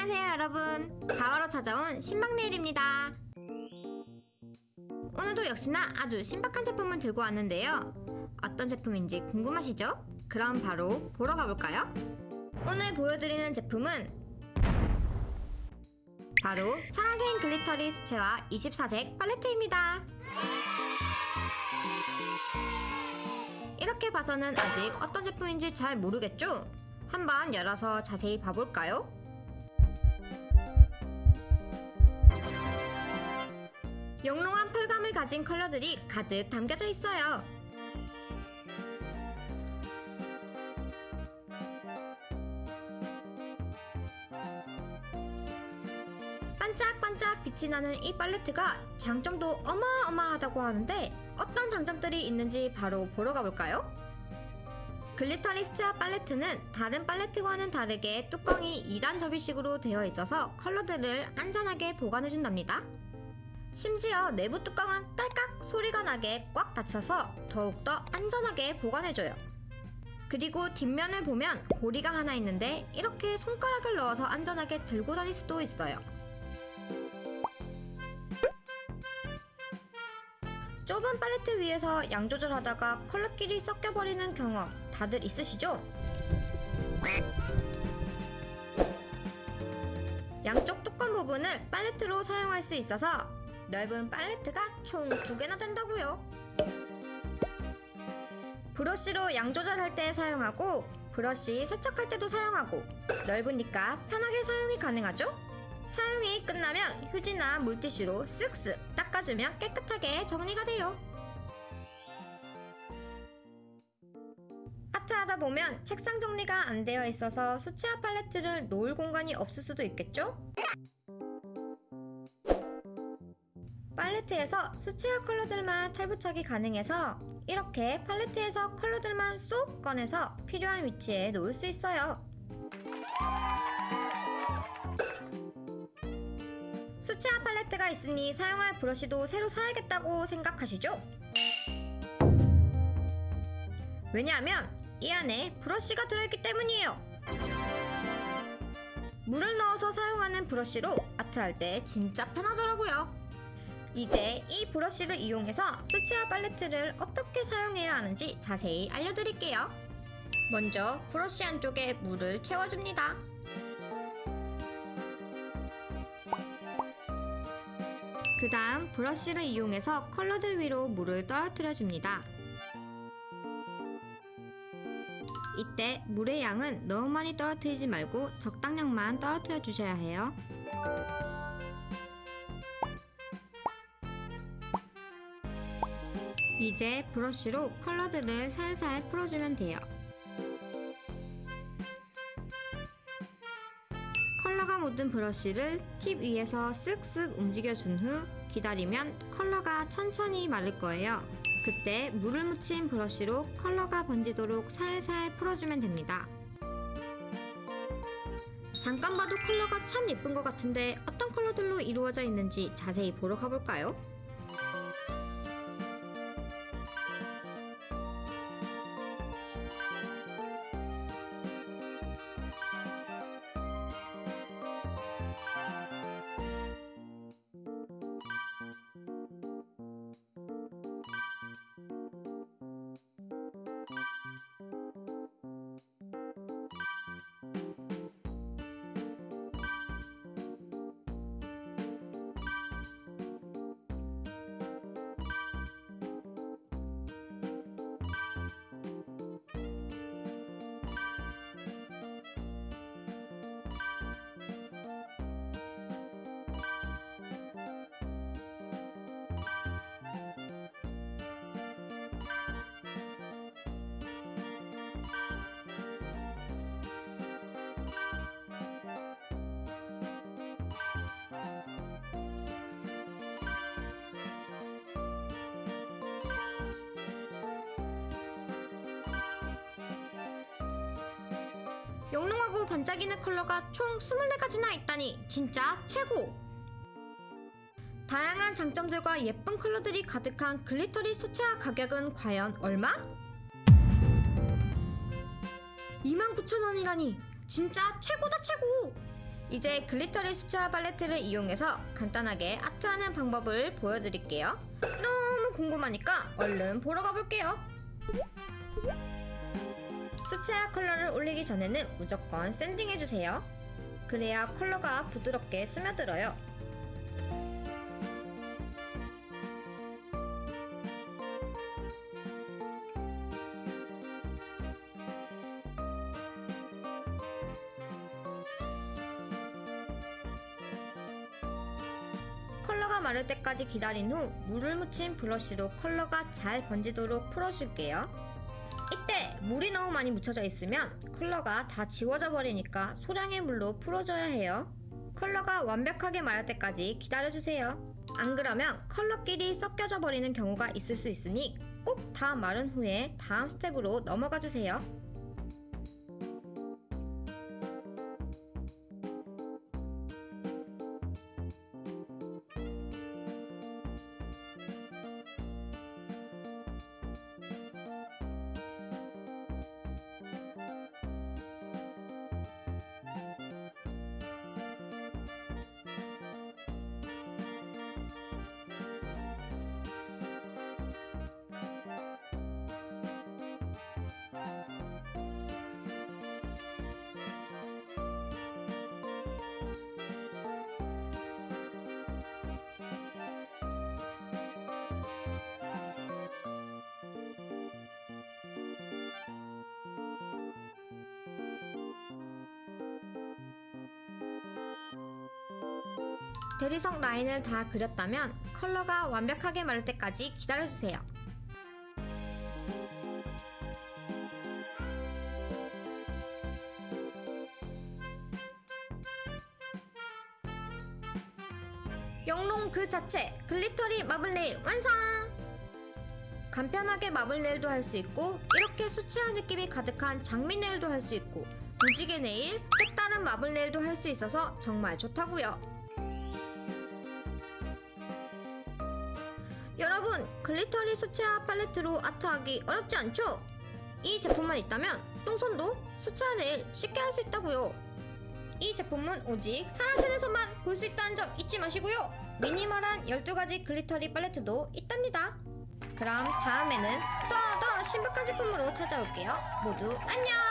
안녕하세요 여러분 4화로 찾아온 신박네일입니다 오늘도 역시나 아주 신박한 제품을 들고 왔는데요 어떤 제품인지 궁금하시죠? 그럼 바로 보러 가볼까요? 오늘 보여드리는 제품은 바로 사라진 글리터리 수채화 24색 팔레트입니다 이렇게 봐서는 아직 어떤 제품인지 잘 모르겠죠? 한번 열어서 자세히 봐볼까요? 영롱한 펄감을 가진 컬러들이 가득 담겨져 있어요. 반짝반짝 빛이 나는 이 팔레트가 장점도 어마어마하다고 하는데 어떤 장점들이 있는지 바로 보러 가볼까요? 글리터리 수채화 팔레트는 다른 팔레트와는 다르게 뚜껑이 2단 접이식으로 되어 있어서 컬러들을 안전하게 보관해준답니다. 심지어 내부 뚜껑은 딸깍 소리가 나게 꽉 닫혀서 더욱더 안전하게 보관해줘요. 그리고 뒷면을 보면 고리가 하나 있는데 이렇게 손가락을 넣어서 안전하게 들고 다닐 수도 있어요. 좁은 팔레트 위에서 양 조절하다가 컬러끼리 섞여버리는 경험 다들 있으시죠? 양쪽 뚜껑 부분을 팔레트로 사용할 수 있어서 넓은 팔레트가 총 두 개나 된다고요. 브러쉬로 양 조절할 때 사용하고 브러쉬 세척할 때도 사용하고 넓으니까 편하게 사용이 가능하죠? 사용이 끝나면 휴지나 물티슈로 쓱쓱 닦아주면 깨끗하게 정리가 돼요. 아트하다 보면 책상 정리가 안 되어 있어서 수채화 팔레트를 놓을 공간이 없을 수도 있겠죠? 팔레트에서 수채화 컬러들만 탈부착이 가능해서 이렇게 팔레트에서 컬러들만 쏙 꺼내서 필요한 위치에 놓을 수 있어요. 수채화 팔레트가 있으니 사용할 브러쉬도 새로 사야겠다고 생각하시죠? 왜냐하면 이 안에 브러쉬가 들어있기 때문이에요. 물을 넣어서 사용하는 브러쉬로 아트할 때 진짜 편하더라고요. 이제 이 브러쉬를 이용해서 수채화 팔레트를 어떻게 사용해야 하는지 자세히 알려드릴게요. 먼저 브러쉬 안쪽에 물을 채워줍니다. 그 다음 브러쉬를 이용해서 컬러들 위로 물을 떨어뜨려 줍니다. 이때 물의 양은 너무 많이 떨어뜨리지 말고 적당량만 떨어뜨려 주셔야 해요. 이제 브러쉬로 컬러들을 살살 풀어주면 돼요. 컬러가 묻은 브러쉬를 팁 위에서 쓱쓱 움직여준 후 기다리면 컬러가 천천히 마를 거예요. 그때 물을 묻힌 브러쉬로 컬러가 번지도록 살살 풀어주면 됩니다. 잠깐 봐도 컬러가 참 예쁜 것 같은데 어떤 컬러들로 이루어져 있는지 자세히 보러 가볼까요? 영롱하고 반짝이는 컬러가 총 24가지나 있다니 진짜 최고! 다양한 장점들과 예쁜 컬러들이 가득한 글리터리 수채화 가격은 과연 얼마? 29,000원이라니 진짜 최고다 최고! 이제 글리터리 수채화 팔레트를 이용해서 간단하게 아트하는 방법을 보여드릴게요. 너무 궁금하니까 얼른 보러 가볼게요. 수채화 컬러를 올리기 전에는 무조건 샌딩해주세요. 그래야 컬러가 부드럽게 스며들어요. 컬러가 마를 때까지 기다린 후 물을 묻힌 브러쉬로 컬러가 잘 번지도록 풀어줄게요. 물이 너무 많이 묻혀져 있으면 컬러가 다 지워져 버리니까 소량의 물로 풀어줘야 해요. 컬러가 완벽하게 마를 때까지 기다려주세요. 안 그러면 컬러끼리 섞여져 버리는 경우가 있을 수 있으니 꼭 다 마른 후에 다음 스텝으로 넘어가 주세요. 대리석 라인을 다 그렸다면 컬러가 완벽하게 마를 때까지 기다려주세요. 영롱 그 자체 글리터리 마블 네일 완성! 간편하게 마블 네일도 할 수 있고 이렇게 수채화 느낌이 가득한 장미 네일도 할 수 있고 무지개 네일, 색다른 마블 네일도 할 수 있어서 정말 좋다고요. 여러분, 글리터리 수채화 팔레트로 아트하기 어렵지 않죠? 이 제품만 있다면 똥손도 수채화 네일 쉽게 할 수 있다고요. 이 제품은 오직 사라센에서만 볼 수 있다는 점 잊지 마시고요. 미니멀한 12가지 글리터리 팔레트도 있답니다. 그럼 다음에는 더 더 신박한 제품으로 찾아올게요. 모두 안녕!